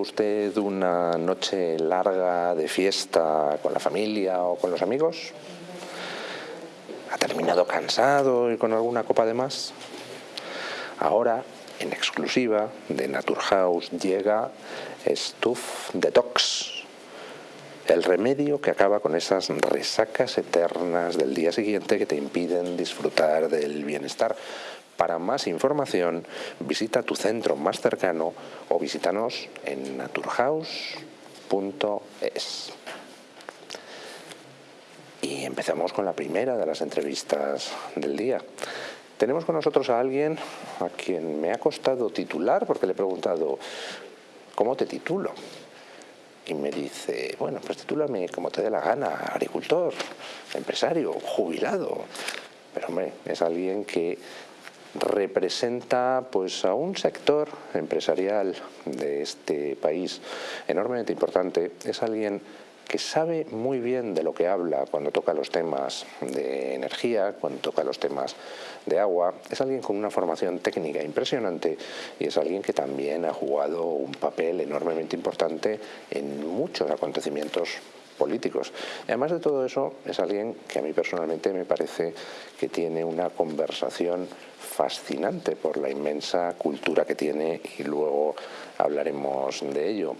usted una noche larga de fiesta con la familia o con los amigos? ¿Ha terminado cansado y con alguna copa de más? Ahora, en exclusiva de Naturhaus, llega Stuff Detox, el remedio que acaba con esas resacas eternas del día siguiente que te impiden disfrutar del bienestar. Para más información, visita tu centro más cercano o visítanos en naturhaus.es. Y empezamos con la primera de las entrevistas del día. Tenemos con nosotros a alguien a quien me ha costado titular porque le he preguntado, ¿cómo te titulo? Y me dice, bueno, pues titúlame como te dé la gana, agricultor, empresario, jubilado. Pero hombre, es alguien que representa pues a un sector empresarial de este país enormemente importante, es alguien que sabe muy bien de lo que habla cuando toca los temas de energía, cuando toca los temas de agua, es alguien con una formación técnica impresionante y es alguien que también ha jugado un papel enormemente importante en muchos acontecimientos políticos. Además de todo eso, es alguien que a mí personalmente me parece que tiene una conversación fascinante por la inmensa cultura que tiene y luego hablaremos de ello.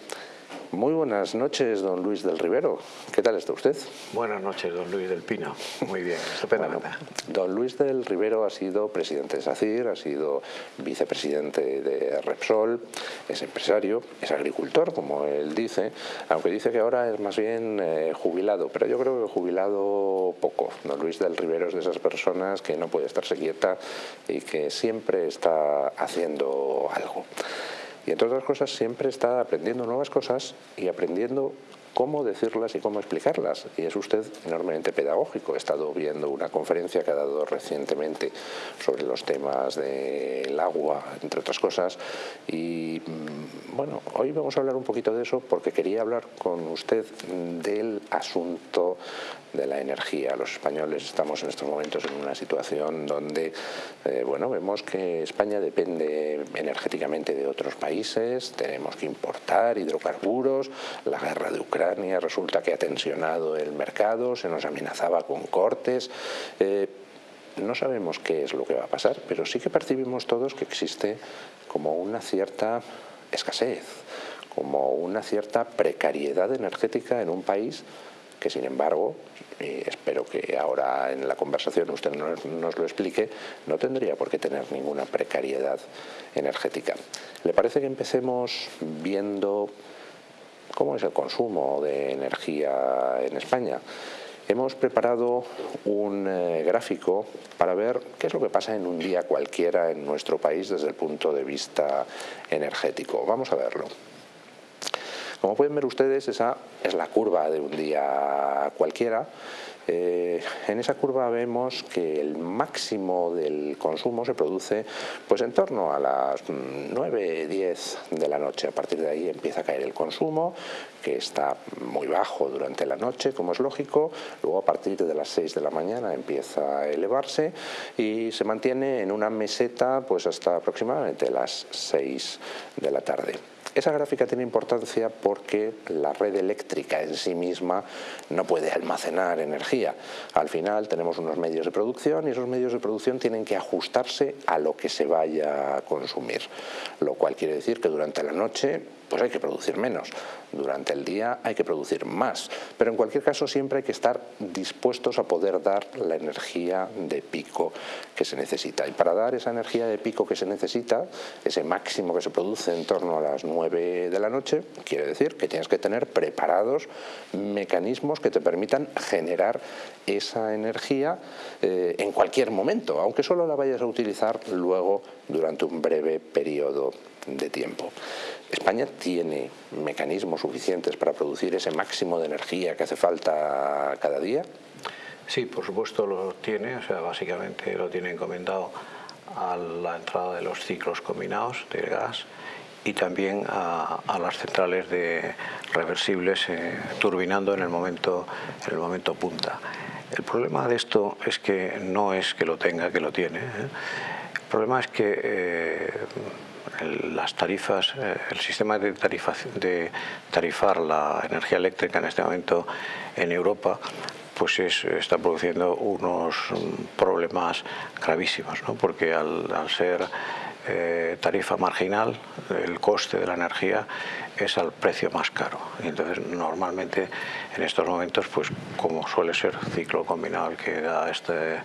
Muy buenas noches, don Luis del Rivero. ¿Qué tal está usted? Buenas noches, don Luis del Pino. Muy bien, estupendamente. don Luis del Rivero ha sido presidente de SACIR, ha sido vicepresidente de Repsol, es empresario, es agricultor, como él dice, aunque dice que ahora es más bien eh, jubilado, pero yo creo que jubilado poco. Don Luis del Rivero es de esas personas que no puede estarse quieta y que siempre está haciendo algo. Y entre otras cosas siempre está aprendiendo nuevas cosas y aprendiendo cómo decirlas y cómo explicarlas. Y es usted enormemente pedagógico. He estado viendo una conferencia que ha dado recientemente sobre los temas del agua, entre otras cosas. Y mm, bueno, hoy vamos a hablar un poquito de eso porque quería hablar con usted del asunto de la energía. Los españoles estamos en estos momentos en una situación donde eh, bueno, vemos que España depende energéticamente de otros países, tenemos que importar hidrocarburos, la guerra de Ucrania resulta que ha tensionado el mercado, se nos amenazaba con cortes. Eh, no sabemos qué es lo que va a pasar, pero sí que percibimos todos que existe como una cierta escasez, como una cierta precariedad energética en un país que sin embargo, y espero que ahora en la conversación usted nos, lo explique, no tendría por qué tener ninguna precariedad energética. ¿Le parece que empecemos viendo cómo es el consumo de energía en España? Hemos preparado un eh, gráfico para ver qué es lo que pasa en un día cualquiera en nuestro país desde el punto de vista energético. Vamos a verlo. Como pueden ver ustedes, esa es la curva de un día cualquiera. Eh, en esa curva vemos que el máximo del consumo se produce pues en torno a las 9, 10 de la noche. A partir de ahí empieza a caer el consumo, que está muy bajo durante la noche, como es lógico. Luego a partir de las 6 de la mañana empieza a elevarse y se mantiene en una meseta pues hasta aproximadamente las 6 de la tarde. Esa gráfica tiene importancia porque la red eléctrica en sí misma no puede almacenar energía. Al final tenemos unos medios de producción y esos medios de producción tienen que ajustarse a lo que se vaya a consumir, lo cual quiere decir que durante la noche pues hay que producir menos. Durante el día hay que producir más. Pero en cualquier caso siempre hay que estar dispuestos a poder dar la energía de pico que se necesita. Y para dar esa energía de pico que se necesita, ese máximo que se produce en torno a las 9 de la noche, quiere decir que tienes que tener preparados mecanismos que te permitan generar esa energía eh, en cualquier momento, aunque solo la vayas a utilizar luego durante un breve periodo de tiempo. España tiene mecanismos suficientes para producir ese máximo de energía que hace falta cada día. Sí, por supuesto lo tiene, o sea, básicamente lo tiene encomendado a la entrada de los ciclos combinados de gas y también a, las centrales de reversibles eh, turbinando en el momento en el momento punta. El problema de esto es que no es que lo tenga, que lo tiene. ¿eh? El problema es que eh, las tarifas, eh, el sistema de, tarifar la energía eléctrica en este momento en Europa pues está produciendo unos problemas gravísimos, ¿no? porque al, ser eh, tarifa marginal, el coste de la energía es al precio más caro. Y entonces, normalmente, en estos momentos, pues como suele ser ciclo combinado el que da este,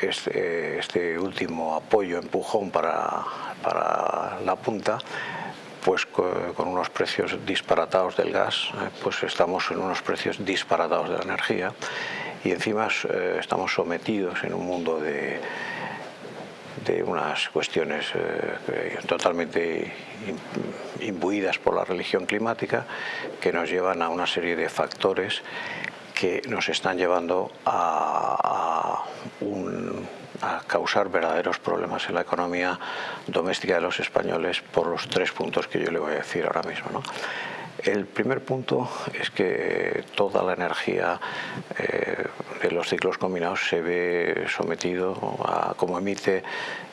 este, este último apoyo, empujón para, para la punta, pues con unos precios disparatados del gas, eh, pues estamos en unos precios disparatados de la energía y encima eh, estamos sometidos en un mundo de, de unas cuestiones eh, totalmente imbuidas por la religión climática que nos llevan a una serie de factores que nos están llevando a, a, causar verdaderos problemas en la economía doméstica de los españoles por los tres puntos que yo le voy a decir ahora mismo. El primer punto es que toda la energía eh, de los ciclos combinados se ve sometido a, como emite,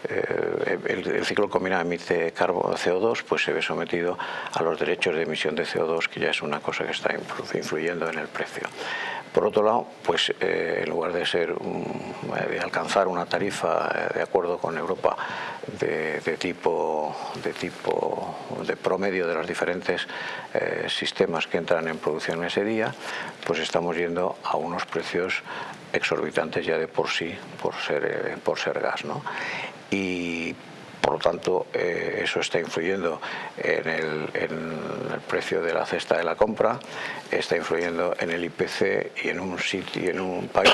eh, el, ciclo combinado emite carbono CO2, pues se ve sometido a los derechos de emisión de CO2, que ya es una cosa que está influyendo en el precio. Por otro lado, pues eh, en lugar de ser de alcanzar una tarifa eh, de acuerdo con Europa de, tipo de tipo de promedio de los diferentes eh, sistemas que entran en producción ese día, pues estamos yendo a unos precios exorbitantes ya de por sí por ser por ser gas, ¿no? Y por lo tanto, eh, eso está influyendo en el, precio de la cesta de la compra, está influyendo en el IPC y en un, país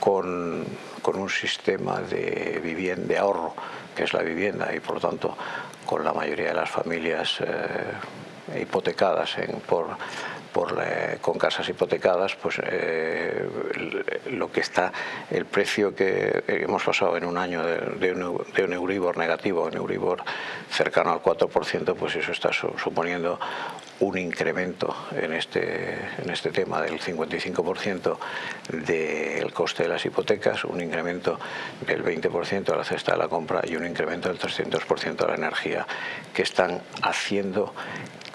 con, un sistema de, vivienda, de ahorro, que es la vivienda, y por lo tanto con la mayoría de las familias eh, hipotecadas por, con casas hipotecadas, pues eh, lo que está, el precio que hemos pasado en un año de, un, Euribor negativo, un Euribor cercano al 4%, pues eso está suponiendo un incremento en este, en este tema del 55% del coste de las hipotecas, un incremento del 20% a la cesta de la compra y un incremento del 300% de la energía que están haciendo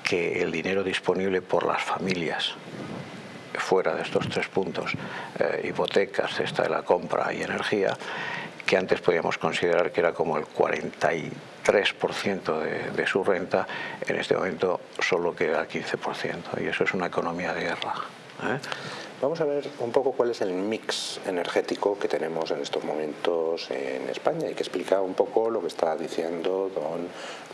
que el dinero disponible por las familias fuera de estos tres puntos, eh, hipotecas, cesta de la compra y energía, que antes podíamos considerar que era como el 43% de, de su renta, en este momento solo queda el 15%, y eso es una economía de guerra. ¿eh? Vamos a ver un poco cuál es el mix energético que tenemos en estos momentos en España y que explica un poco lo que está diciendo don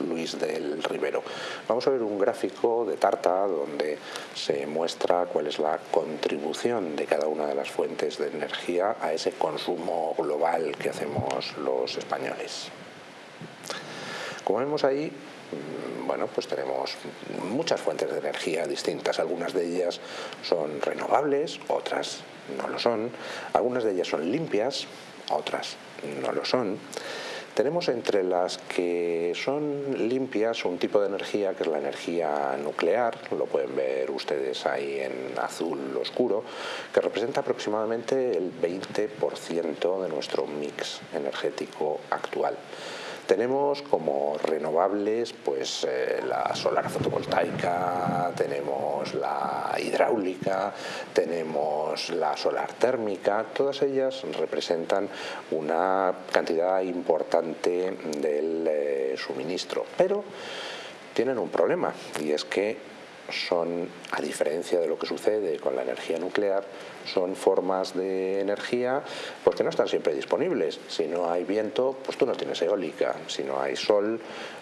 Luis del Rivero. Vamos a ver un gráfico de Tarta donde se muestra cuál es la contribución de cada una de las fuentes de energía a ese consumo global que hacemos los españoles. Como vemos ahí, bueno, pues tenemos muchas fuentes de energía distintas. Algunas de ellas son renovables, otras no lo son. Algunas de ellas son limpias, otras no lo son. Tenemos entre las que son limpias un tipo de energía que es la energía nuclear, lo pueden ver ustedes ahí en azul oscuro, que representa aproximadamente el 20% de nuestro mix energético actual. Tenemos como renovables pues eh, la solar fotovoltaica, tenemos la hidráulica, tenemos la solar térmica, todas ellas representan una cantidad importante del eh, suministro, pero tienen un problema y es que son, a diferencia de lo que sucede con la energía nuclear, son formas de energía pues que no están siempre disponibles. Si no hay viento, pues tú no tienes eólica. Si no hay sol,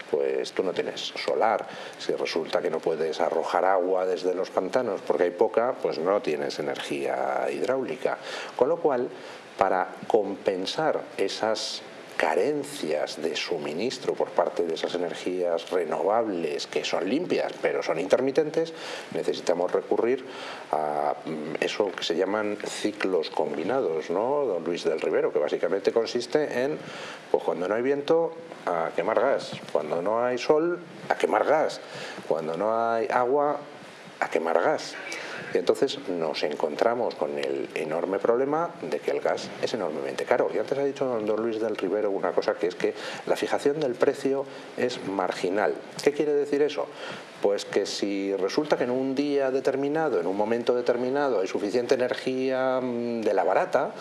pues tú no tienes solar. Si resulta que no puedes arrojar agua desde los pantanos porque hay poca, pues no tienes energía hidráulica. Con lo cual, para compensar esas carencias de suministro por parte de esas energías renovables que son limpias pero son intermitentes, necesitamos recurrir a mm, eso que se llaman ciclos combinados, ¿no? Don Luis del Rivero, que básicamente consiste en, pues cuando no hay viento, a quemar gas, cuando no hay sol, a quemar gas, cuando no hay agua, a quemar gas. Y entonces nos encontramos con el enorme problema de que el gas es enormemente caro. Y antes ha dicho don Luis del Rivero una cosa que es que la fijación del precio es marginal. ¿Qué quiere decir eso? Pues que si resulta que en un día determinado, en un momento determinado, hay suficiente energía mm, de la barata,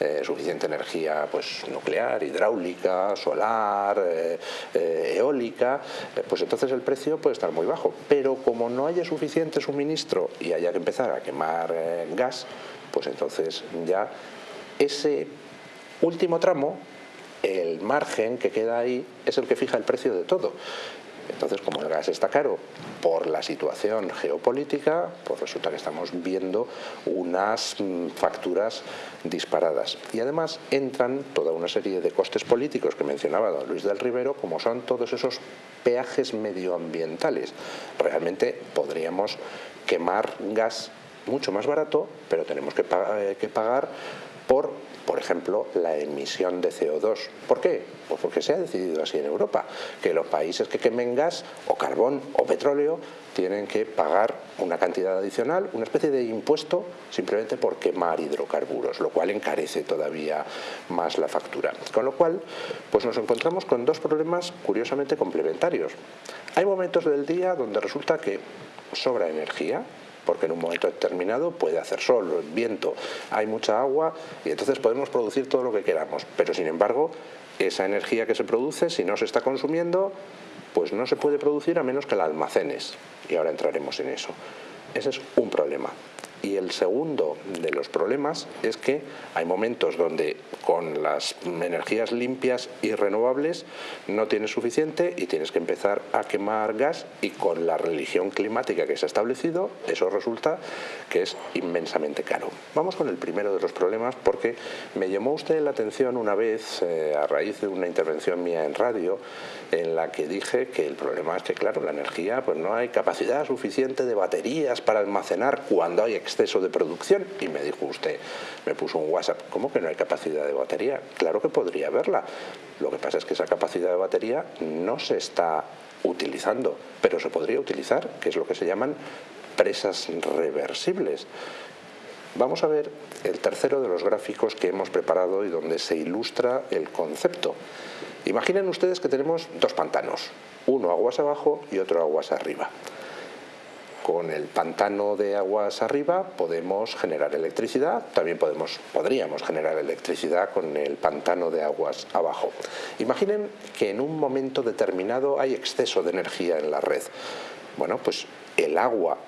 eh, suficiente energía pues, nuclear, hidráulica, solar, eh, eh, eólica, pues entonces el precio puede estar muy bajo. Pero como no haya suficiente suministro y haya que empezar a quemar gas, pues entonces ya ese último tramo el margen que queda ahí es el que fija el precio de todo. Entonces, como el gas está caro por la situación geopolítica, pues resulta que estamos viendo unas mm, facturas disparadas. Y además entran toda una serie de costes políticos que mencionaba don Luis del Rivero, como son todos esos peajes medioambientales. Realmente podríamos quemar gas mucho más barato, pero tenemos que, eh, que pagar por por ejemplo, la emisión de CO2. ¿Por qué? Pues porque se ha decidido así en Europa, que los países que quemen gas o carbón o petróleo tienen que pagar una cantidad adicional, una especie de impuesto simplemente por quemar hidrocarburos, lo cual encarece todavía más la factura. Con lo cual, pues nos encontramos con dos problemas curiosamente complementarios. Hay momentos del día donde resulta que sobra energía, porque en un momento determinado puede hacer sol, viento, hay mucha agua y entonces podemos producir todo lo que queramos. Pero sin embargo, esa energía que se produce, si no se está consumiendo, pues no se puede producir a menos que la almacenes. Y ahora entraremos en eso. Ese es un problema. Y el segundo de los problemas es que hay momentos donde con las energías limpias y renovables no tienes suficiente y tienes que empezar a quemar gas y con la religión climática que se ha establecido eso resulta que es inmensamente caro. Vamos con el primero de los problemas porque me llamó usted la atención una vez eh, a raíz de una intervención mía en radio en la que dije que el problema es que claro la energía pues no hay capacidad suficiente de baterías para almacenar cuando hay exceso de producción y me dijo usted, me puso un WhatsApp, ¿cómo que no hay capacidad de batería? Claro que podría haberla, lo que pasa es que esa capacidad de batería no se está utilizando, pero se podría utilizar, que es lo que se llaman presas reversibles. Vamos a ver el tercero de los gráficos que hemos preparado y donde se ilustra el concepto. Imaginen ustedes que tenemos dos pantanos, uno aguas abajo y otro aguas arriba. Con el pantano de aguas arriba podemos generar electricidad, también podemos, podríamos generar electricidad con el pantano de aguas abajo. Imaginen que en un momento determinado hay exceso de energía en la red. Bueno, pues el agua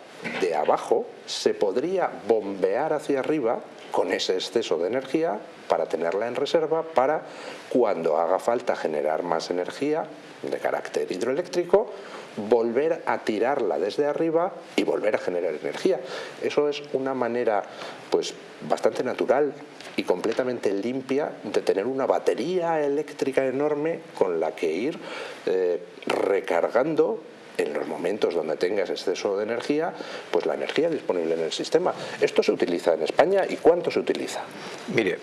de abajo se podría bombear hacia arriba con ese exceso de energía para tenerla en reserva para cuando haga falta generar más energía de carácter hidroeléctrico volver a tirarla desde arriba y volver a generar energía. Eso es una manera pues bastante natural y completamente limpia de tener una batería eléctrica enorme con la que ir eh, recargando en los momentos donde tengas exceso de energía, pues la energía disponible en el sistema. ¿Esto se utiliza en España y cuánto se utiliza? Mire,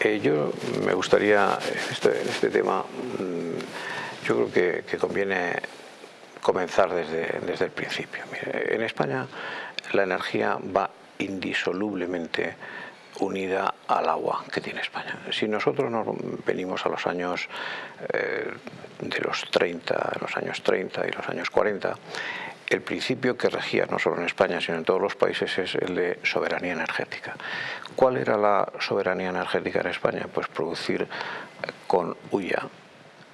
eh, yo me gustaría, este, este tema, mm, yo creo que, que conviene comenzar desde, desde el principio. en España la energía va indisolublemente unida al agua que tiene España. Si nosotros nos venimos a los años eh, de los 30, los años 30 y los años 40, el principio que regía no solo en España sino en todos los países es el de soberanía energética. ¿Cuál era la soberanía energética en España? Pues producir con huya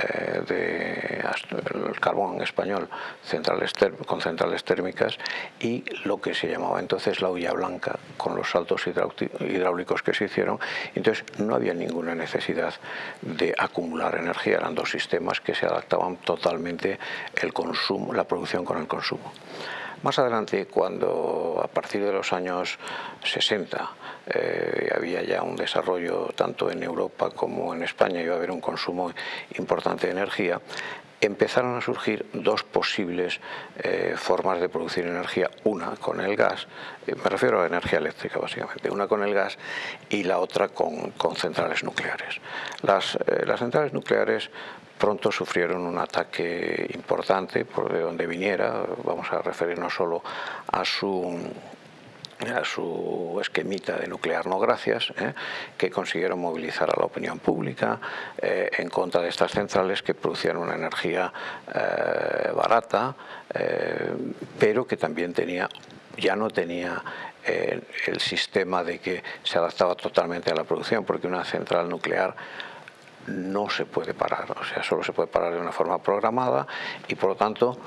eh, del carbón español centrales con centrales térmicas y lo que se llamaba entonces la huella blanca con los saltos hidráulicos que se hicieron. Entonces no había ninguna necesidad de acumular energía, eran dos sistemas que se adaptaban totalmente el consumo, la producción con el consumo. Más adelante, cuando a partir de los años 60 eh, había ya un desarrollo tanto en Europa como en España, iba a haber un consumo importante de energía, empezaron a surgir dos posibles eh, formas de producir energía, una con el gas, eh, me refiero a la energía eléctrica básicamente, una con el gas y la otra con, centrales nucleares. Las, las centrales nucleares pronto sufrieron un ataque importante por de donde viniera, vamos a referirnos solo a su a su esquemita de nuclear no gracias, ¿eh? que consiguieron movilizar a la opinión pública eh, en contra de estas centrales que producían una energía eh, barata, pero que también tenía, ya no tenía el sistema de que se adaptaba totalmente a la producción, porque una central nuclear no se puede parar, o sea, solo se puede parar de una forma programada y por lo tanto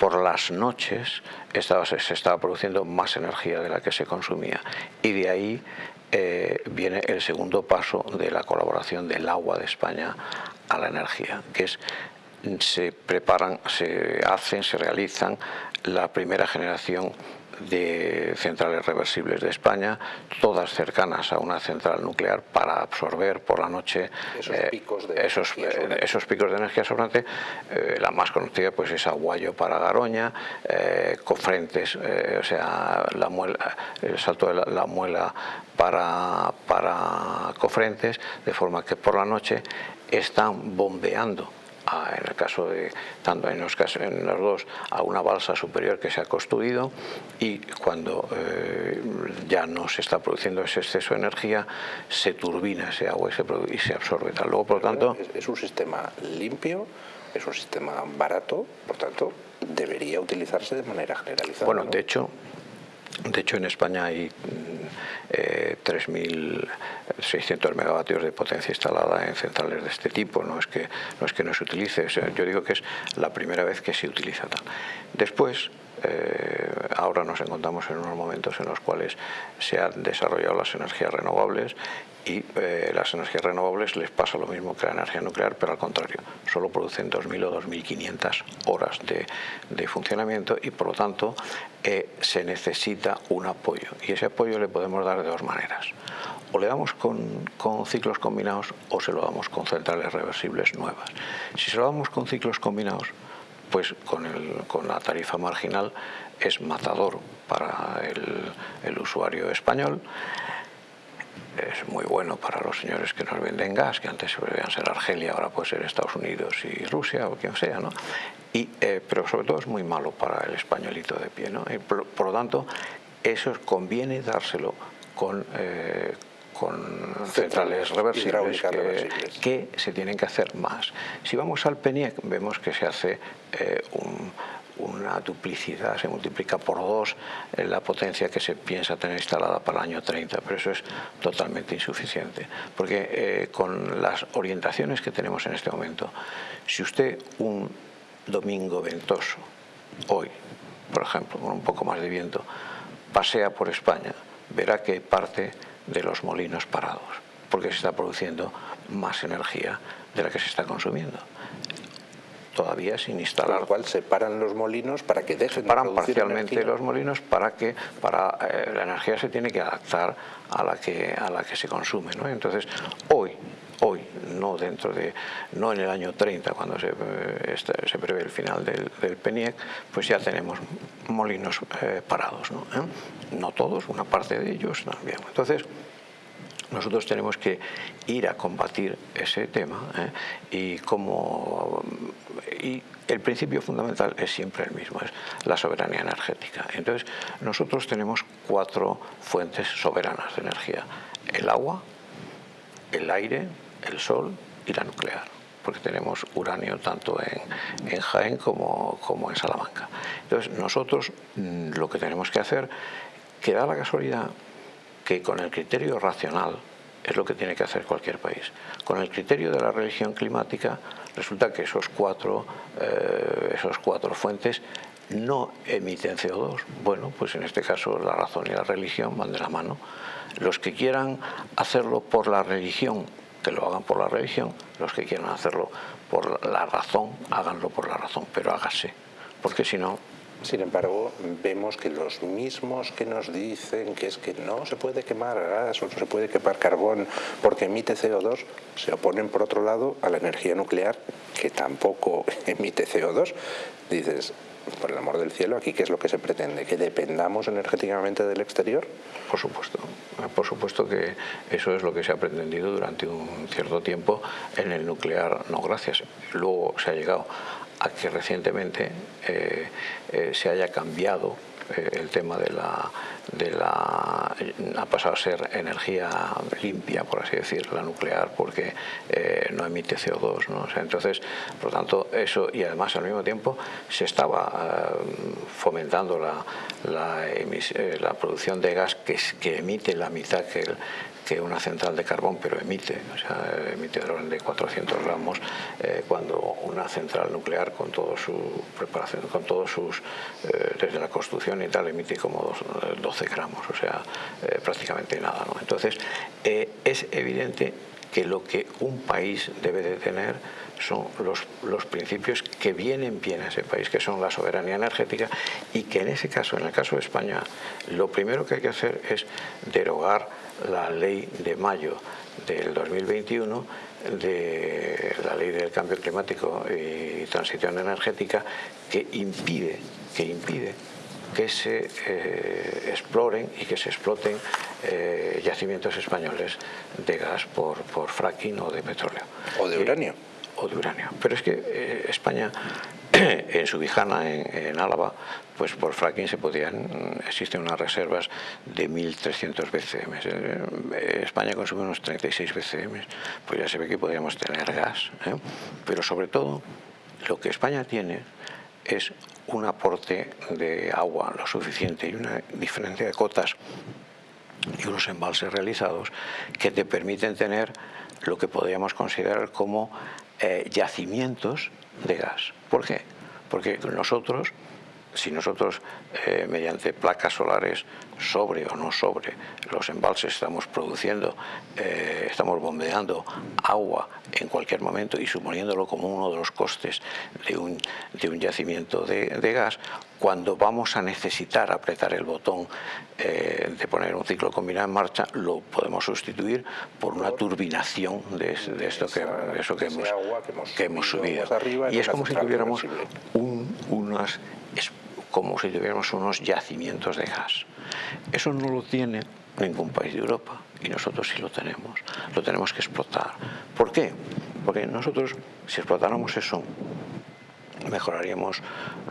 por las noches se estaba produciendo más energía de la que se consumía. Y de ahí eh, viene el segundo paso de la colaboración del agua de España a la energía, que es se preparan, se hacen, se realizan la primera generación de centrales reversibles de España, todas cercanas a una central nuclear para absorber por la noche esos, eh, picos, de esos, energía esos picos de energía sobrante. Eh, la más conocida pues es Aguayo para Garoña, eh, Cofrentes, o sea, la muela, el salto de la, muela para, para Cofrentes, de forma que por la noche están bombeando en el caso de, tanto en los, casos, en los dos, a una balsa superior que se ha construido y cuando eh, ya no se está produciendo ese exceso de energía, se turbina ese agua y se, y se absorbe. Tal. Luego, por tanto... Es, un sistema limpio, es un sistema barato, por tanto, debería utilizarse de manera generalizada. Bueno, de hecho, de hecho, en España hay eh, 3.600 megavatios de potencia instalada en centrales de este tipo. No es que no, es que no se utilice, yo digo que es la primera vez que se utiliza tal. Después, eh, ahora nos encontramos en unos momentos en los cuales se han desarrollado las energías renovables y eh, las energías renovables les pasa lo mismo que la energía nuclear, pero al contrario, solo producen 2.000 o 2.500 horas de, funcionamiento y por lo tanto eh, se necesita un apoyo y ese apoyo le podemos dar de dos maneras. O le damos con, con ciclos combinados o se lo damos con centrales reversibles nuevas. Si se lo damos con ciclos combinados, pues con, el, con la tarifa marginal es matador para el, el usuario español es muy bueno para los señores que nos venden gas, que antes debían ser Argelia, ahora puede ser Estados Unidos y Rusia o quien sea, ¿no? Y, eh, pero sobre todo es muy malo para el españolito de pie, ¿no? por, lo tanto, eso conviene dárselo con, eh, con centrales reversibles que, se tienen que hacer más. Si vamos al PENIEC, vemos que se hace eh, un una duplicidad, se multiplica por dos la potencia que se piensa tener instalada para el año 30, pero eso es totalmente insuficiente, porque eh, con las orientaciones que tenemos en este momento, si usted un domingo ventoso, hoy, por ejemplo, con un poco más de viento, pasea por España, verá que parte de los molinos parados, porque se está produciendo más energía de la que se está consumiendo todavía sin instalar. Con lo cual se paran los molinos para que dejen paran de parcialmente los molinos para que para eh, la energía se tiene que adaptar a la que a la que se consume, ¿no? Entonces hoy hoy, no dentro de, no en el año 30 cuando se, eh, se prevé el final del, del, PENIEC, pues ya tenemos molinos eh, parados, ¿no? no todos, una parte de ellos también. Entonces, nosotros tenemos que ir a combatir ese tema ¿eh? y como y el principio fundamental es siempre el mismo, es la soberanía energética. Entonces, nosotros tenemos cuatro fuentes soberanas de energía. El agua, el aire, el sol y la nuclear porque tenemos uranio tanto en, en Jaén como, como, en Salamanca. Entonces, nosotros mm, lo que tenemos que hacer, que da la casualidad que con el criterio racional es lo que tiene que hacer cualquier país. Con el criterio de la religión climática resulta que esos cuatro, eh, esos cuatro fuentes no emiten CO2. Bueno, pues en este caso la razón y la religión van de la mano. Los que quieran hacerlo por la religión, que lo hagan por la religión. Los que quieran hacerlo por la razón, háganlo por la razón, pero hágase. Porque si no, sin embargo, vemos que los mismos que nos dicen que es que no se puede quemar gas o no se puede quemar carbón porque emite CO2, se oponen por otro lado a la energía nuclear que tampoco emite CO2. Dices, por el amor del cielo, aquí qué es lo que se pretende, que dependamos energéticamente del exterior. Por supuesto, por supuesto que eso es lo que se ha pretendido durante un cierto tiempo en el nuclear, no gracias. Luego se ha llegado a que recientemente eh, eh, se haya cambiado el tema de la, de la... ha pasado a ser energía limpia, por así decir, la nuclear, porque no emite CO2, ¿no? entonces, por lo tanto, eso, y además al mismo tiempo se estaba fomentando la, la, la, producción de gas que, que emite la mitad que el, que una central de carbón, pero emite, o sea, emite de orden de 400 gramos, eh, cuando una central nuclear con todo su preparación, con todos sus, eh, desde la construcción y tal, emite como 12 gramos, o sea, eh, prácticamente nada. Entonces, es evidente que lo que un país debe de tener son los, los, principios que vienen bien a ese país, que son la soberanía energética y que en ese caso, en el caso de España, lo primero que hay que hacer es derogar la ley de mayo del 2021 de la ley del cambio climático y transición energética que impide, que impide que se eh, exploren y que se exploten eh, yacimientos españoles de gas por, por fracking o de petróleo. O de uranio. O de uranio. Pero es que eh, España en Subijana, en, en, Álava, pues por fracking se podían, existen unas reservas de 1.300 BCM. Eh, España consume unos 36 BCM, pues ya se ve que podríamos tener gas. ¿eh? Pero sobre todo, lo que España tiene es un aporte de agua lo suficiente y una diferencia de cotas y unos embalses realizados que te permiten tener lo que podríamos considerar como eh, yacimientos de gas. ¿Por qué? Porque nosotros, si nosotros eh, mediante placas solares sobre o no sobre los embalses estamos produciendo, eh, estamos bombeando agua en cualquier momento y suponiéndolo como uno de los costes de un, de un yacimiento de, de, gas, cuando vamos a necesitar apretar el botón eh, de poner un ciclo combinado en marcha, lo podemos sustituir por una turbinación de, de esto que, de eso que hemos, que hemos subido. Y es como si tuviéramos un, unas como si tuviéramos unos yacimientos de gas. Eso no lo tiene ningún país de Europa y nosotros sí lo tenemos. Lo tenemos que explotar. ¿Por qué? Porque nosotros, si explotáramos eso, mejoraríamos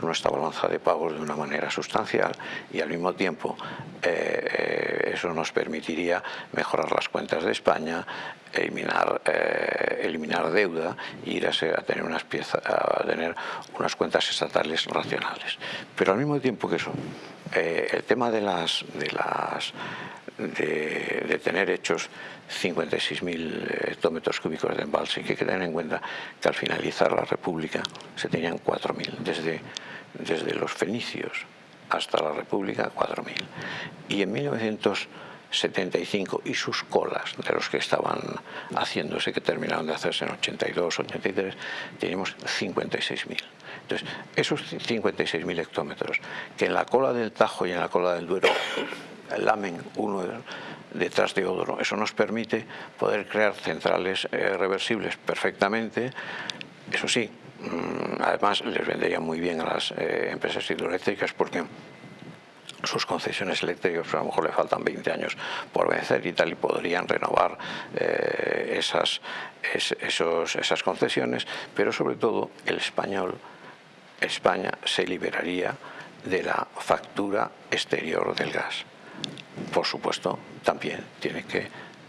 nuestra balanza de pagos de una manera sustancial y al mismo tiempo eh, eso nos permitiría mejorar las cuentas de España, eliminar, eh, eliminar deuda e ir a, ser, a, tener unas piezas, a tener unas cuentas estatales racionales. Pero al mismo tiempo que eso, eh, el tema de las, de las de, tener hechos 56.000 hectómetros cúbicos de embalse, que hay que tener en cuenta que al finalizar la República se tenían 4.000, desde, desde los fenicios hasta la República 4.000. Y en 1975 y sus colas de los que estaban haciéndose, que terminaron de hacerse en 82, 83, teníamos 56.000. Entonces, esos 56.000 hectómetros, que en la cola del Tajo y en la cola del Duero lamen uno detrás de otro. Eso nos permite poder crear centrales eh, reversibles perfectamente. Eso sí, mmm, además les vendería muy bien a las eh, empresas hidroeléctricas porque sus concesiones eléctricas pues a lo mejor le faltan 20 años por vencer y tal y podrían renovar eh, esas, esas concesiones, pero sobre todo el español, España se liberaría de la factura exterior del gas por supuesto, también tiene que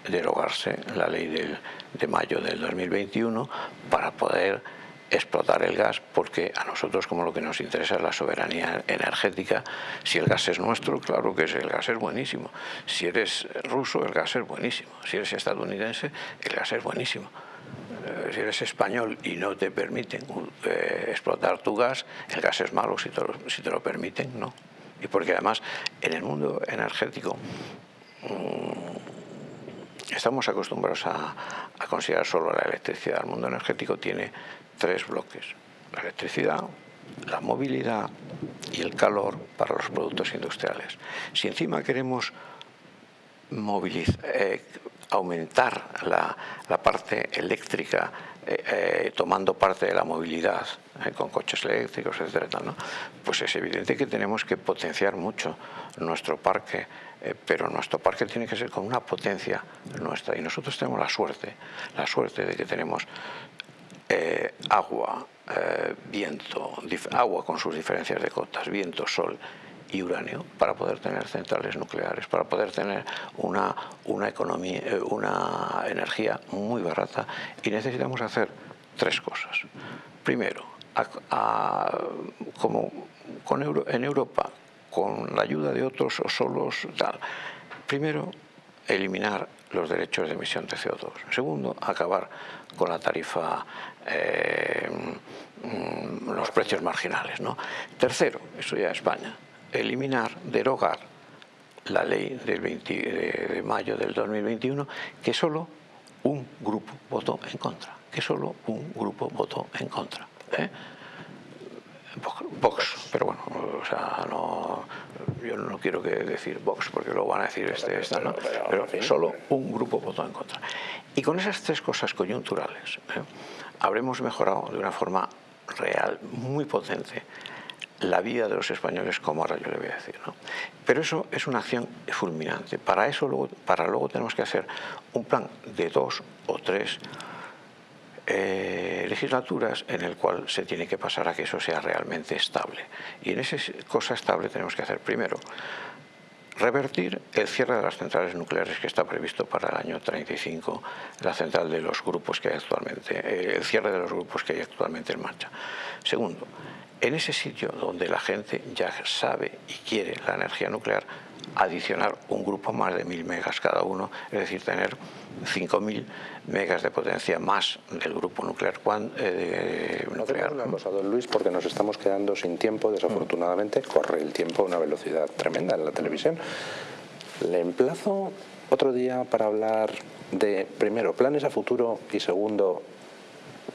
derogarse la ley del, de mayo del 2021 para poder explotar el gas porque a nosotros como lo que nos interesa es la soberanía energética. Si el gas es nuestro, claro que es, el gas es buenísimo. Si eres ruso el gas es buenísimo. Si eres estadounidense el gas es buenísimo. Eh, si eres español y no te permiten eh, explotar tu gas el gas es malo si te lo, si te lo permiten, no y porque además en el mundo energético mmm, estamos acostumbrados a, a, considerar solo la electricidad. El mundo energético tiene tres bloques, la electricidad, la movilidad y el calor para los productos industriales. Si encima queremos eh, aumentar la, la parte eléctrica eh, eh, tomando parte de la movilidad eh, con coches eléctricos, etcétera, ¿no? pues es evidente que tenemos que potenciar mucho nuestro parque, pero nuestro parque tiene que ser con una potencia nuestra y nosotros tenemos la suerte, la suerte de que tenemos agua, viento, agua con sus diferencias de cotas, viento, sol y uranio para poder tener centrales nucleares, para poder tener una, una, economía, eh, una energía muy barata y necesitamos hacer tres cosas. Primero, como con en Europa, con la ayuda de otros o solos, tal. Primero, eliminar los derechos de emisión de CO2. Segundo, acabar con la tarifa, eh, mm, los precios marginales. ¿no? Tercero, eso ya España, eliminar, derogar la ley del 20 de mayo del 2021 que solo un grupo votó en contra, que solo un grupo votó en contra. ¿eh? Vox, pero bueno, o sea, no, yo no quiero que decir Vox porque luego van a decir este, esta, ¿no? Pero solo un grupo votó en contra. Y con esas tres cosas coyunturales ¿eh? habremos mejorado de una forma real, muy potente, la vida de los españoles, como ahora yo le voy a decir. ¿no? Pero eso es una acción fulminante. Para eso luego, para luego tenemos que hacer un plan de dos o tres eh, legislaturas en el cual se tiene que pasar a que eso sea realmente estable. Y en esa cosa estable tenemos que hacer primero revertir el cierre de las centrales nucleares que está previsto para el año 35, la central de los grupos que hay actualmente, eh, el cierre de los grupos que hay actualmente en marcha. Segundo, en ese sitio donde la gente ya sabe y quiere la energía nuclear, adicionar un grupo más de 1000 megas cada uno, es decir, tener 5000 megas de potencia más del grupo nuclear. Eh, nuclear. una cosa, don Luis, porque nos estamos quedando sin tiempo, desafortunadamente, corre el tiempo a una velocidad tremenda en la televisión. Le emplazo otro día para hablar de, primero, planes a futuro y segundo,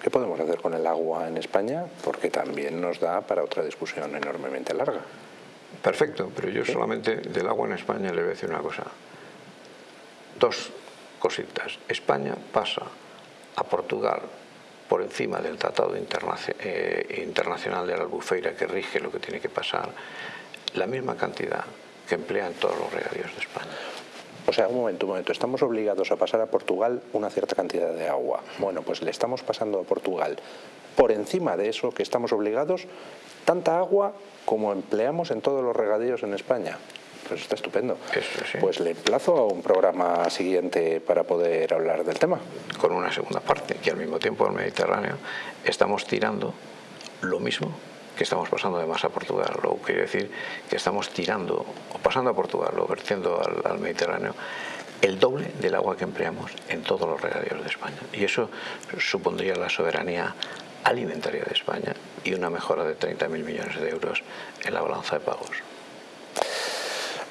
¿qué podemos hacer con el agua en España? Porque también nos da para otra discusión enormemente larga. Perfecto, pero yo solamente del agua en España le voy a decir una cosa. Dos cositas. España pasa a Portugal por encima del Tratado eh, Internacional de la Albufeira que rige lo que tiene que pasar, la misma cantidad que emplea en todos los regadíos de España. O sea, un momento, un momento, estamos obligados a pasar a Portugal una cierta cantidad de agua. Bueno, pues le estamos pasando a Portugal por encima de eso que estamos obligados tanta agua como empleamos en todos los regadíos en España. Pues está estupendo. Pues le emplazo a un programa siguiente para poder hablar del tema. Con una segunda parte, que al mismo tiempo en el Mediterráneo estamos tirando lo mismo que estamos pasando de más a Portugal. Lo quiere decir que estamos tirando, o pasando a Portugal, o vertiendo al, al Mediterráneo, el doble del agua que empleamos en todos los regadíos de España. Y eso supondría la soberanía alimentaria de España y una mejora de 30.000 millones de euros en la balanza de pagos.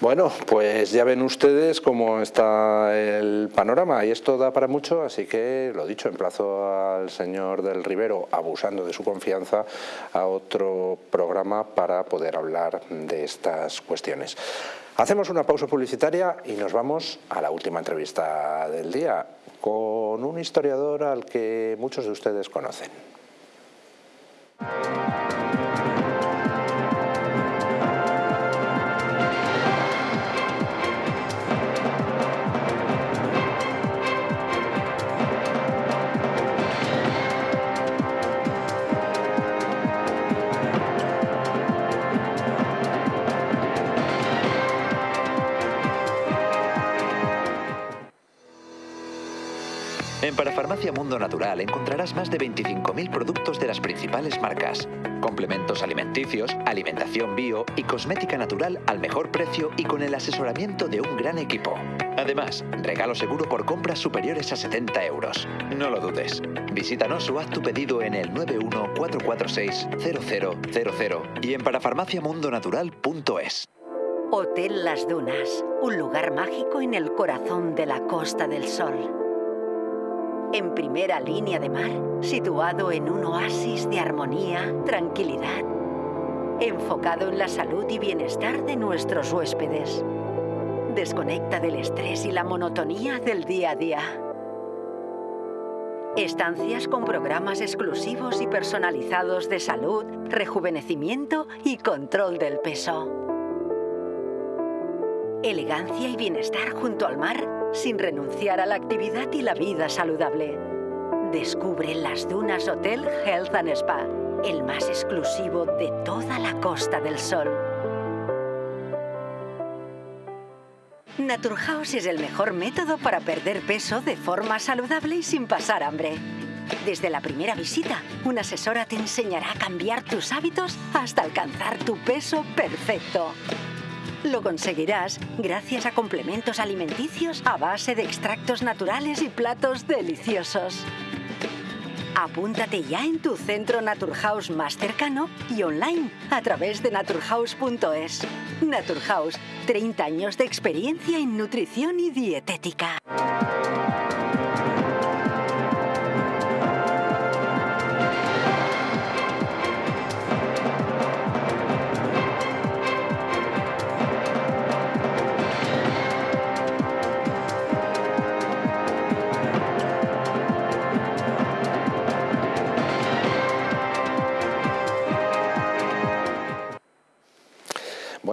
Bueno, pues ya ven ustedes cómo está el panorama y esto da para mucho, así que lo dicho, emplazo al señor del Rivero, abusando de su confianza, a otro programa para poder hablar de estas cuestiones. Hacemos una pausa publicitaria y nos vamos a la última entrevista del día con un historiador al que muchos de ustedes conocen. En Parafarmacia Mundo Natural encontrarás más de 25.000 productos de las principales marcas. Complementos alimenticios, alimentación bio y cosmética natural al mejor precio y con el asesoramiento de un gran equipo. Además, regalo seguro por compras superiores a 70 euros. No lo dudes. Visítanos o haz tu pedido en el 914460000 y en parafarmaciamundonatural.es. Hotel Las Dunas, un lugar mágico en el corazón de la Costa del Sol en primera línea de mar, situado en un oasis de armonía, tranquilidad, enfocado en la salud y bienestar de nuestros huéspedes. Desconecta del estrés y la monotonía del día a día. Estancias con programas exclusivos y personalizados de salud, rejuvenecimiento y control del peso. Elegancia y bienestar junto al mar sin renunciar a la actividad y la vida saludable. Descubre las Dunas Hotel Health and Spa, el más exclusivo de toda la Costa del Sol. Naturhaus es el mejor método para perder peso de forma saludable y sin pasar hambre. Desde la primera visita, una asesora te enseñará a cambiar tus hábitos hasta alcanzar tu peso perfecto. Lo conseguirás gracias a complementos alimenticios a base de extractos naturales y platos deliciosos. Apúntate ya en tu centro Naturhaus más cercano y online a través de naturhaus.es. Naturhaus, 30 años de experiencia en nutrición y dietética.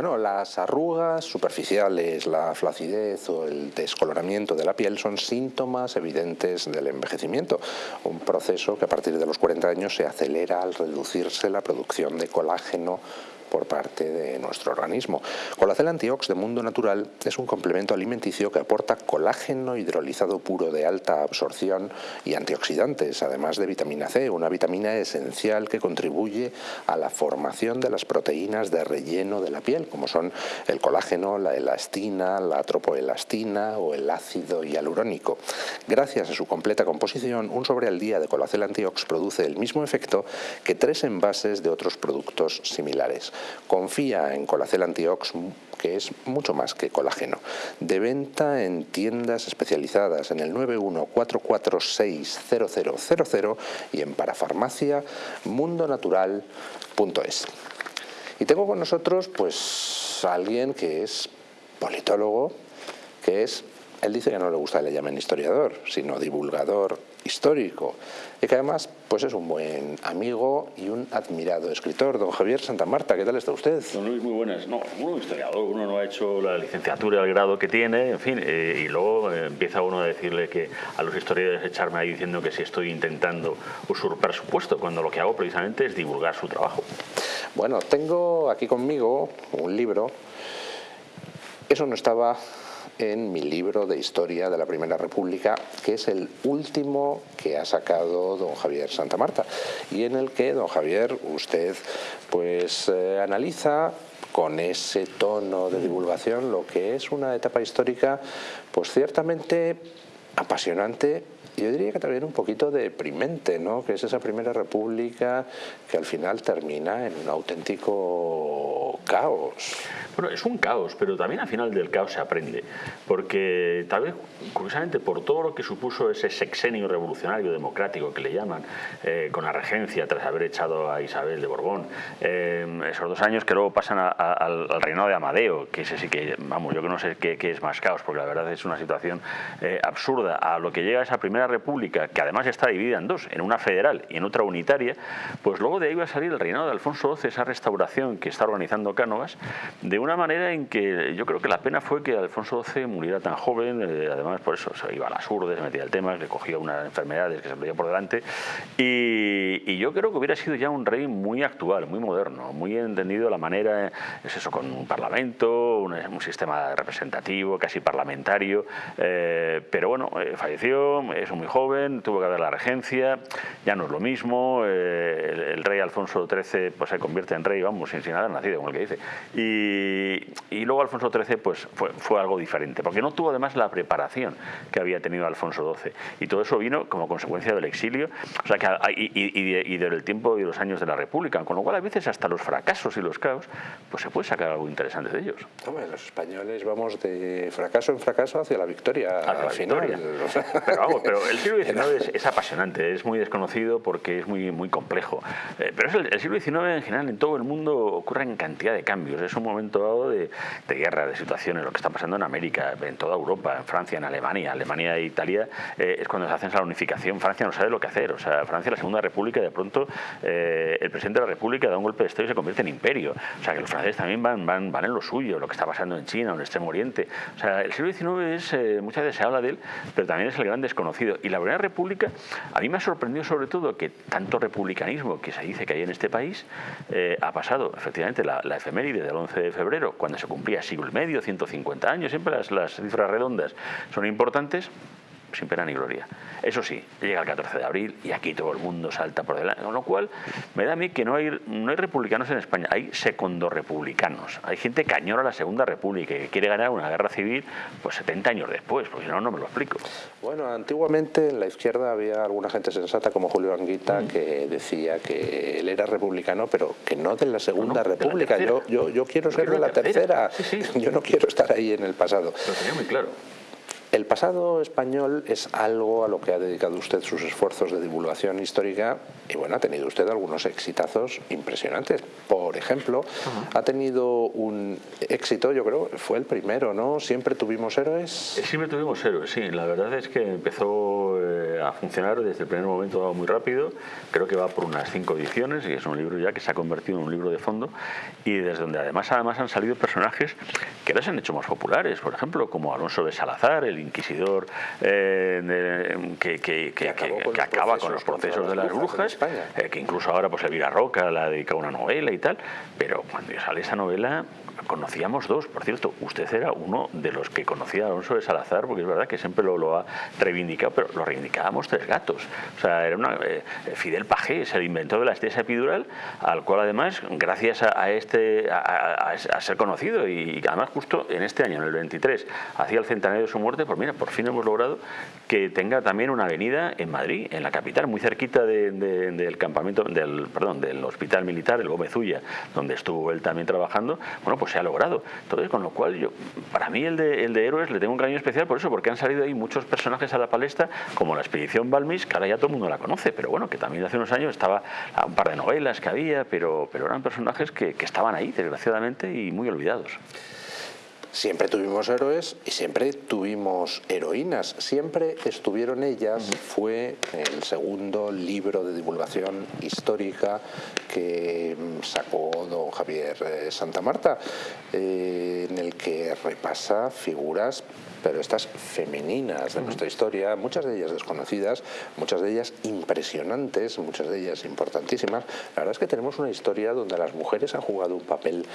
Bueno, las arrugas superficiales, la flacidez o el descoloramiento de la piel son síntomas evidentes del envejecimiento, un proceso que a partir de los 40 años se acelera al reducirse la producción de colágeno por parte de nuestro organismo. Colacel Antiox de Mundo Natural es un complemento alimenticio que aporta colágeno hidrolizado puro de alta absorción y antioxidantes, además de vitamina C, una vitamina esencial que contribuye a la formación de las proteínas de relleno de la piel, como son el colágeno, la elastina, la tropoelastina o el ácido hialurónico. Gracias a su completa composición, un sobre al día de Colacel Antiox produce el mismo efecto que tres envases de otros productos similares. Confía en Colacel Antiox, que es mucho más que colágeno. De venta en tiendas especializadas en el 914460000 y en parafarmacia mundonatural.es. Y tengo con nosotros pues alguien que es politólogo, que es, él dice que no le gusta que le llamen historiador, sino divulgador histórico y que además pues es un buen amigo y un admirado escritor. Don Javier Santa Marta, ¿qué tal está usted? Don Luis, muy buenas. No, uno historiador, uno no ha hecho la licenciatura, el grado que tiene, en fin, eh, y luego eh, empieza uno a decirle que a los historiadores echarme ahí diciendo que si estoy intentando usurpar su puesto, cuando lo que hago precisamente es divulgar su trabajo. Bueno, tengo aquí conmigo un libro. Eso no estaba en mi libro de historia de la Primera República, que es el último que ha sacado don Javier Santa Marta y en el que don Javier usted pues eh, analiza con ese tono de divulgación lo que es una etapa histórica pues ciertamente apasionante yo diría que también un poquito deprimente, ¿no? que es esa primera república que al final termina en un auténtico caos. Bueno, es un caos, pero también al final del caos se aprende, porque tal vez, curiosamente, por todo lo que supuso ese sexenio revolucionario democrático que le llaman, eh, con la regencia tras haber echado a Isabel de Borbón, eh, esos dos años que luego pasan al, reinado de Amadeo, que ese sí que, vamos, yo que no sé qué, es más caos, porque la verdad es una situación eh, absurda, a lo que llega esa primera república, que además está dividida en dos, en una federal y en otra unitaria, pues luego de ahí va a salir el reinado de Alfonso XII, esa restauración que está organizando Cánovas, de una manera en que yo creo que la pena fue que Alfonso XII muriera tan joven, eh, además por eso se iba a las urdes, se metía el tema, le cogía unas enfermedades que se le por delante, y, y, yo creo que hubiera sido ya un rey muy actual, muy moderno, muy entendido la manera, es eso, con un parlamento, un, un sistema representativo, casi parlamentario, eh, pero bueno, eh, falleció, es un muy joven, tuvo que haber la regencia, ya no es lo mismo, eh, el, rey Alfonso XIII pues, se convierte en rey, vamos, sin, sin haber nacido, como el que dice. Y, y luego Alfonso XIII pues, fue, fue, algo diferente, porque no tuvo además la preparación que había tenido Alfonso XII. Y todo eso vino como consecuencia del exilio o sea, que, y, y, y, del tiempo y los años de la República, con lo cual a veces hasta los fracasos y los caos, pues se puede sacar algo interesante de ellos. Hombre, los españoles vamos de fracaso en fracaso hacia la victoria hacia la final. Victoria. Pero vamos, pero el siglo XIX es, apasionante, es muy desconocido porque es muy, muy complejo. Eh, pero es el, siglo XIX en general en todo el mundo ocurren cantidad de cambios. Es un momento dado de, de, guerra, de situaciones, lo que está pasando en América, en toda Europa, en Francia, en Alemania. Alemania e Italia eh, es cuando se hacen la unificación. Francia no sabe lo que hacer. O sea, Francia, la Segunda República, de pronto eh, el presidente de la República da un golpe de Estado y se convierte en imperio. O sea, que los franceses también van, van, van en lo suyo, lo que está pasando en China, en el Extremo Oriente. O sea, el siglo XIX es, eh, muchas veces se habla de él, pero también es el gran desconocido. Y la Primera República, a mí me ha sorprendido sobre todo que tanto republicanismo que se dice que hay en este país eh, ha pasado, efectivamente, la, la, efeméride del 11 de febrero, cuando se cumplía siglo y medio, 150 años, siempre las, las cifras redondas son importantes, sin pena ni gloria. Eso sí, llega el 14 de abril y aquí todo el mundo salta por delante, con lo cual me da a mí que no hay, no hay republicanos en España, hay republicanos Hay gente que añora la Segunda República y que quiere ganar una guerra civil pues 70 años después, porque si no, no me lo explico. Bueno, antiguamente en la izquierda había alguna gente sensata como Julio Anguita mm. que decía que él era republicano, pero que no de la Segunda República. yo, yo, yo, quiero ser de la, tercera. Yo no quiero estar ahí en el pasado. Lo tenía muy claro. El pasado español es algo a lo que ha dedicado usted sus esfuerzos de divulgación histórica y bueno, ha tenido usted algunos exitazos impresionantes. Por ejemplo, ha tenido un éxito, yo creo, fue el primero, ¿no? Siempre tuvimos héroes. Eh, siempre tuvimos héroes, sí. La verdad es que empezó eh, a funcionar desde el primer momento muy rápido. Creo que va por unas cinco ediciones y es un libro ya que se ha convertido en un libro de fondo y desde donde además, además han salido personajes que ahora se han hecho más populares. Por ejemplo, como Alonso de Salazar, el inquisidor eh, que, acaba con los procesos de las brujas, eh, que incluso ahora pues Elvira Roca la dedica a una novela y tal, pero cuando sale esa novela conocíamos dos, por cierto, usted era uno de los que conocía a Alonso de Salazar, porque es verdad que siempre lo, ha reivindicado, pero lo reivindicábamos tres gatos. O sea, era una, eh, Fidel Pajés, el inventor de la estesia epidural, al cual además, gracias a, este a, ser conocido, y además justo en este año, en el 23, hacía el centenario de su muerte, pues mira, por fin hemos logrado que tenga también una avenida en Madrid, en la capital, muy cerquita del campamento, del, perdón, del hospital militar, el Gómez Ulla, donde estuvo él también trabajando, bueno, pues se ha logrado. Entonces, con lo cual, yo, para mí el de, el de héroes le tengo un cariño especial por eso, porque han salido ahí muchos personajes a la palestra, como la expedición Balmis, que ahora ya todo el mundo la conoce, pero bueno, que también hace unos años estaba un par de novelas que había, pero, pero eran personajes que estaban ahí, desgraciadamente, y muy olvidados. Siempre tuvimos héroes y siempre tuvimos heroínas. Siempre estuvieron ellas. Fue el segundo libro de divulgación histórica que sacó don Javier eh, Santa Marta, eh, en el que repasa figuras pero estas femeninas de nuestra historia, muchas de ellas desconocidas, muchas de ellas impresionantes, muchas de ellas importantísimas. La verdad es que tenemos una historia donde las mujeres han jugado un papel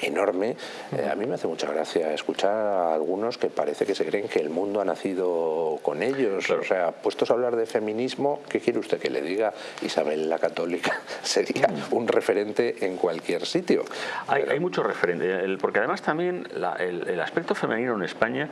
enorme. Eh, a mí me hace mucha gracia escuchar a algunos que parece que se creen que el mundo ha nacido con ellos. O sea, puestos a hablar de feminismo, ¿qué quiere usted que le diga? Isabel la Católica sería un referente en cualquier sitio. Hay, muchos referentes, porque además también el aspecto femenino en España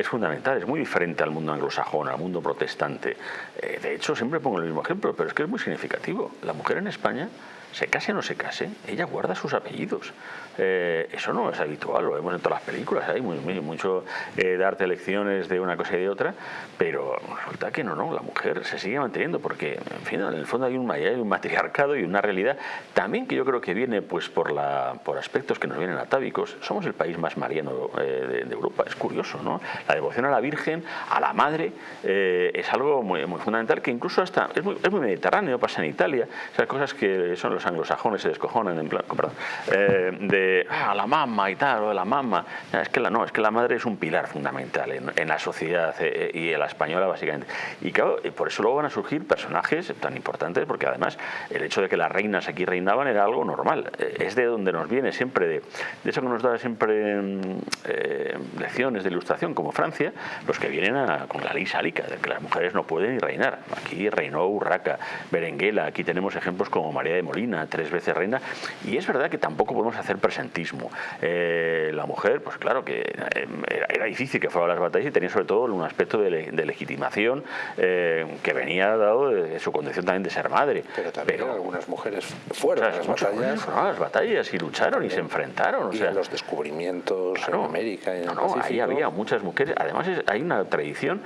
es fundamental, es muy diferente al mundo anglosajón, al mundo protestante. Eh, de hecho, siempre pongo el mismo ejemplo, pero es que es muy significativo. La mujer en España se case o no se case, ella guarda sus apellidos. Eh, eso no es habitual, lo vemos en todas las películas, hay mucho eh, darte lecciones de una cosa y de otra, pero resulta que no, no, la mujer se sigue manteniendo porque, en fin, en el fondo hay un, hay matriarcado y una realidad también que yo creo que viene pues por, la, por aspectos que nos vienen atávicos. Somos el país más mariano eh, de, Europa, es curioso, ¿no? La devoción a la Virgen, a la Madre, es algo muy, muy, fundamental que incluso hasta es muy, es muy mediterráneo, pasa en Italia, esas cosas que son los anglosajones se descojonan en plan, perdón, de ah, la mamá y tal, o de la mamá. Es que la, no, es que la madre es un pilar fundamental en, la sociedad eh, y en la española básicamente. Y claro, por eso luego van a surgir personajes tan importantes, porque además el hecho de que las reinas aquí reinaban era algo normal. Eh, es de donde nos viene siempre, de, de eso que nos da siempre mm, eh, lecciones de ilustración, como Francia, los que vienen con la ley sálica, de que las mujeres no pueden ni reinar. Aquí reinó Urraca, Berenguela, aquí tenemos ejemplos como María de Molina, tres veces reina, y es verdad que tampoco podemos hacer eh, la mujer, pues claro que eh, era, difícil que fuera a las batallas y tenía sobre todo un aspecto de, legitimación eh, que venía dado de, su condición también de ser madre. Pero también algunas mujeres fueron a las batallas. Fueron a las batallas y lucharon y se enfrentaron. O sea, los descubrimientos en América y en no, ahí había muchas mujeres. Además hay una tradición,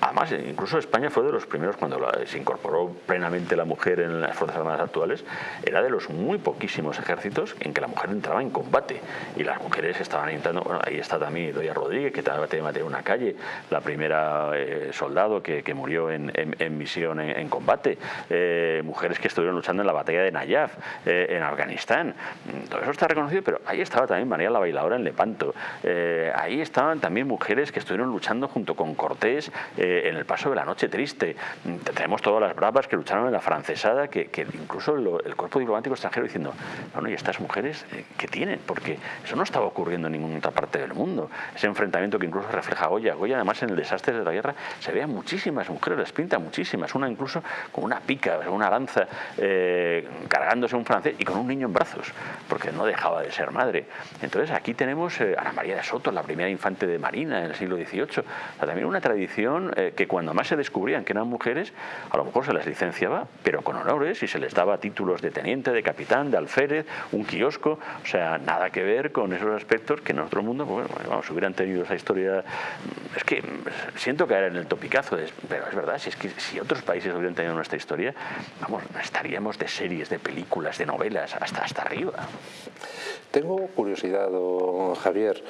además incluso España fue de los primeros cuando se incorporó plenamente la mujer en las Fuerzas Armadas actuales, era de los muy poquísimos ejércitos en que la mujer entraba en combate y las mujeres estaban entrando, bueno, ahí está también Doña Rodríguez, que también en una calle, la primera eh, soldado que, que, murió en, en, misión en, combate, eh, mujeres que estuvieron luchando en la batalla de Nayaf, eh, en Afganistán, mm, todo eso está reconocido, pero ahí estaba también María la Bailadora en Lepanto, ahí estaban también mujeres que estuvieron luchando junto con Cortés en en el paso de la noche triste. Tenemos todas las bravas que lucharon en la francesada, que, incluso el cuerpo diplomático extranjero diciendo, bueno, ¿y estas mujeres qué tienen? Porque eso no estaba ocurriendo en ninguna otra parte del mundo. Ese enfrentamiento que incluso refleja Goya. Goya, además, en el desastre de la guerra, se ve a muchísimas mujeres, las pinta muchísimas, una incluso con una pica, una lanza, eh, cargándose un francés y con un niño en brazos, porque no dejaba de ser madre. Entonces aquí tenemos a eh, Ana María de Soto, la primera infante de Marina en el siglo XVIII. también una tradición eh, que cuando más se descubrían que eran mujeres, a lo mejor se les licenciaba, pero con honores y se les daba títulos de teniente, de capitán, de alférez, un o sea, nada que ver con esos aspectos que en otro mundo, pues, bueno, vamos, hubieran tenido esa historia. Es que siento caer en el topicazo, pero es verdad, si es que si otros países hubieran tenido nuestra historia, vamos, estaríamos de series, de películas, de novelas, hasta, hasta arriba. Tengo curiosidad, Javier.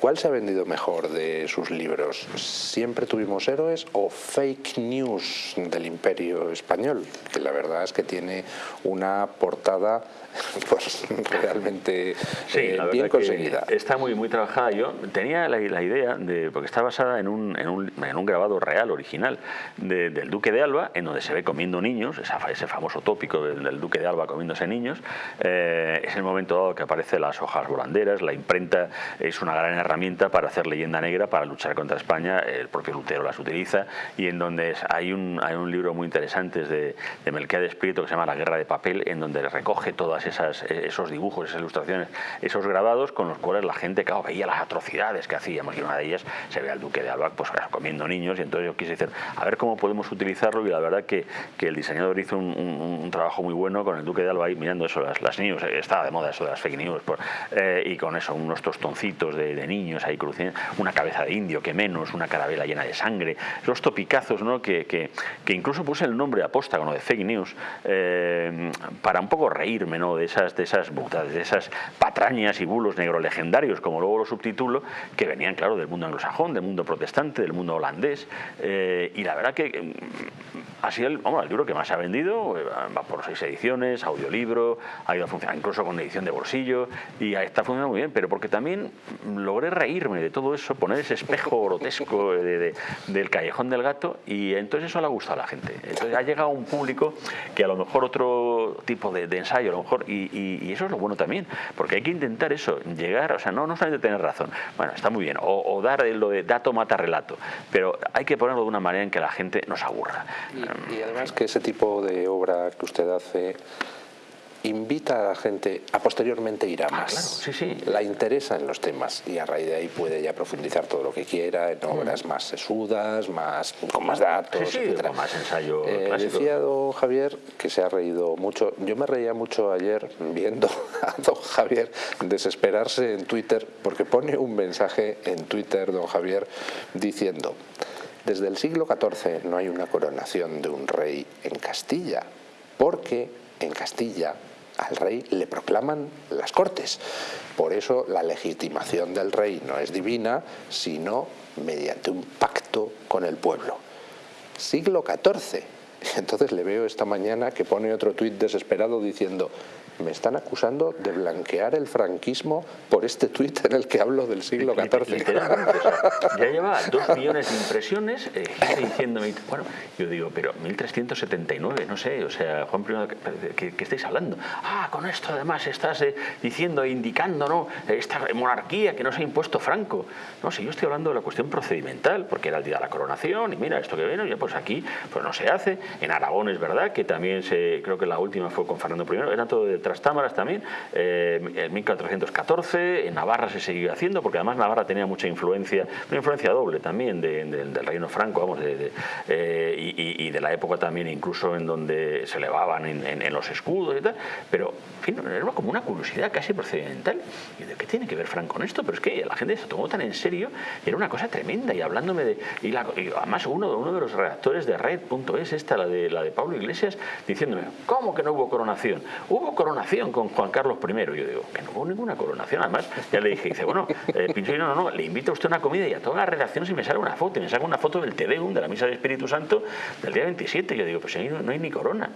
¿Cuál se ha vendido mejor de sus libros? ¿Siempre tuvimos héroes o fake news del imperio español? Que la verdad es que tiene una portada pues realmente eh, bien conseguida. Está muy, muy trabajada. Yo tenía la, idea, de, porque está basada en un, en un, en un grabado real, original, del Duque de Alba, en donde se ve comiendo niños, ese famoso tópico del, Duque de Alba comiéndose niños. Eh, es el momento dado que aparecen las hojas volanderas, la imprenta es una gran herramienta para hacer leyenda negra, para luchar contra España, el propio Lutero las utiliza, y en donde hay un, hay un libro muy interesante de, de Melquiades Prieto que se llama La guerra de papel, en donde recoge todas esas, esos dibujos, esas ilustraciones, esos grabados con los cuales la gente claro, veía las atrocidades que hacíamos y una de ellas se ve al duque de Alba pues, comiendo niños y entonces yo quise decir, a ver cómo podemos utilizarlo y la verdad que, que el diseñador hizo un, trabajo muy bueno con el duque de Alba ahí mirando eso, las, las news, eh, estaba de moda eso de las fake news por, eh, y con eso, unos tostoncitos de, niños ahí cruciendo, una cabeza de indio, que menos, una carabela llena de sangre, esos topicazos ¿no? que, que, que incluso puse el nombre aposta con lo de fake news eh, para un poco reírme ¿no? De esas, de esas, de esas patrañas y bulos negro legendarios, como luego lo subtitulo, que venían, claro, del mundo anglosajón, del mundo protestante, del mundo holandés. Eh, y la verdad que mm, ha sido el, el libro que más se ha vendido, eh, va por seis ediciones, audiolibro, ha ido a funcionar incluso con edición de bolsillo, y está funcionando muy bien, pero porque también logré reírme de todo eso, poner ese espejo grotesco del callejón del gato, y entonces eso le ha gustado a la gente. Entonces ha llegado a un público que a lo mejor otro tipo de, de ensayo, a lo mejor y, eso es lo bueno también, porque hay que intentar eso, llegar, o sea, no, no solamente tener razón, bueno, está muy bien, o, dar lo de dato mata relato, pero hay que ponerlo de una manera en que la gente nos aburra. y además que ese tipo de obra que usted hace invita a la gente a posteriormente ir a ah, más. sí, sí. La interesa en los temas y a raíz de ahí puede ya profundizar todo lo que quiera en obras más sesudas, más, con más datos, sí, Con más ensayo eh, Decía don Javier que se ha reído mucho. Yo me reía mucho ayer viendo a don Javier desesperarse en Twitter porque pone un mensaje en Twitter, don Javier, diciendo desde el siglo XIV no hay una coronación de un rey en Castilla porque en Castilla al rey le proclaman las cortes. Por eso la legitimación del rey no es divina, sino mediante un pacto con el pueblo. Siglo XIV. Entonces le veo esta mañana que pone otro tuit desesperado diciendo me están acusando de blanquear el franquismo por este tuit en el que hablo del siglo XIV. ya lleva dos millones de impresiones eh, diciéndome, bueno, yo digo, pero 1379, no sé, o sea, Juan I, ¿qué, estáis hablando? Ah, con esto además estás eh, diciendo, indicando, ¿no? Esta monarquía que no se ha impuesto Franco. No, si yo estoy hablando de la cuestión procedimental, porque era el día de la coronación y mira, esto que ya pues aquí pues no se hace. En Aragón es verdad que también se, creo que la última fue con Fernando I, era todo de támaras también, eh, en 1414, en Navarra se siguió haciendo, porque además Navarra tenía mucha influencia, una influencia doble también del reino franco, vamos, de, eh, y, de la época también incluso en donde se elevaban en, los escudos y tal, pero en fin, era como una curiosidad casi procedimental. ¿Y de qué tiene que ver Franco con esto? Pero es que la gente se tomó tan en serio, y era una cosa tremenda, y hablándome de... Y, además uno, uno de los redactores de Red.es, esta, la de, la de Pablo Iglesias, diciéndome, ¿cómo que no hubo coronación? Hubo coronación con Juan Carlos I. Yo digo, que no hubo ninguna coronación. Además, ya le dije, dice, bueno, eh, no, no, no, le invito a usted a una comida y a todas las redacciones y me sale una foto. Y me saca una foto del Tedeum, de la Misa del Espíritu Santo, del día 27. Yo digo, pues ahí no, hay ni corona.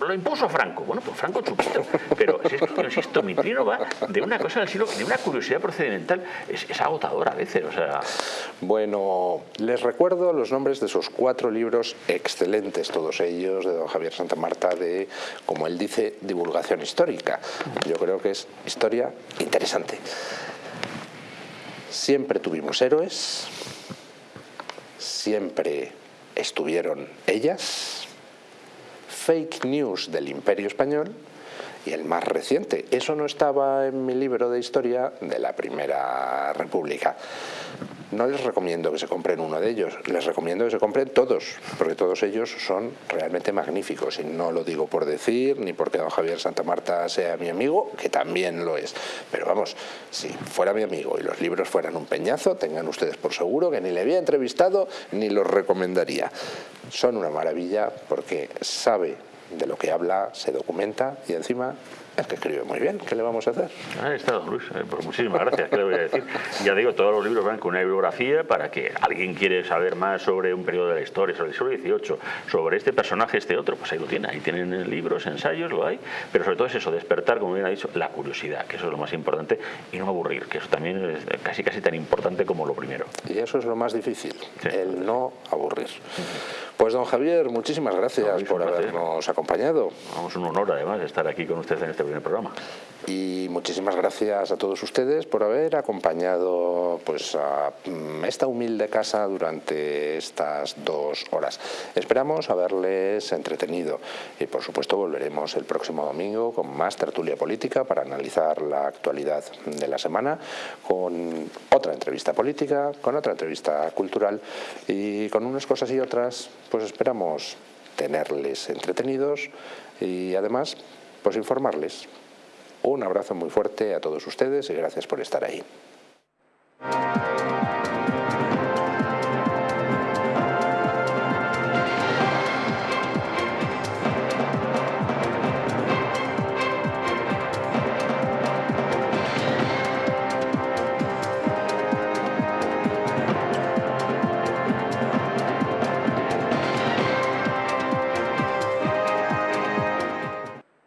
Lo impuso Franco. Bueno, pues Franco chupito. Pero es que, insisto, mi trino va de una cosa del siglo, de una curiosidad procedimental, es, es agotadora a veces. O sea... Bueno, les recuerdo los nombres de esos cuatro libros excelentes, todos ellos, de don Javier Santa Marta, de, como él dice, divulgación histórica. Yo creo que es historia interesante. Siempre tuvimos héroes, siempre estuvieron ellas, fake news del Imperio Español y el más reciente. Eso no estaba en mi libro de historia de la Primera República. No les recomiendo que se compren uno de ellos, les recomiendo que se compren todos, porque todos ellos son realmente magníficos. Y no lo digo por decir, ni porque don Javier Santa Marta sea mi amigo, que también lo es. Pero vamos, si fuera mi amigo y los libros fueran un peñazo, tengan ustedes por seguro que ni le había entrevistado ni los recomendaría. Son una maravilla porque sabe de lo que habla, se documenta y encima es que escribe muy bien, ¿qué le vamos a hacer? Ahí está, don Luis, eh, pues muchísimas gracias, ¿qué le voy a decir? Ya digo, todos los libros van con una bibliografía para que alguien quiere saber más sobre un periodo de la historia, sobre el siglo XVIII, sobre este personaje, este otro, pues ahí lo tiene, ahí tienen libros, ensayos, lo hay, pero sobre todo es eso, despertar, como bien ha dicho, la curiosidad, que eso es lo más importante, y no aburrir, que eso también es casi casi tan importante como lo primero. Y eso es lo más difícil, el no aburrir. Pues don Javier, muchísimas gracias por habernos acompañado. Vamos, un honor además estar aquí con usted en este primer programa. Y muchísimas gracias a todos ustedes por haber acompañado pues, a mm, esta humilde casa durante estas dos horas. Esperamos haberles entretenido y por supuesto volveremos el próximo domingo con más tertulia política para analizar la actualidad de la semana con otra entrevista política, con otra entrevista cultural y con unas cosas y otras pues esperamos tenerles entretenidos y además pues informarles. Un abrazo muy fuerte a todos ustedes y gracias por estar ahí.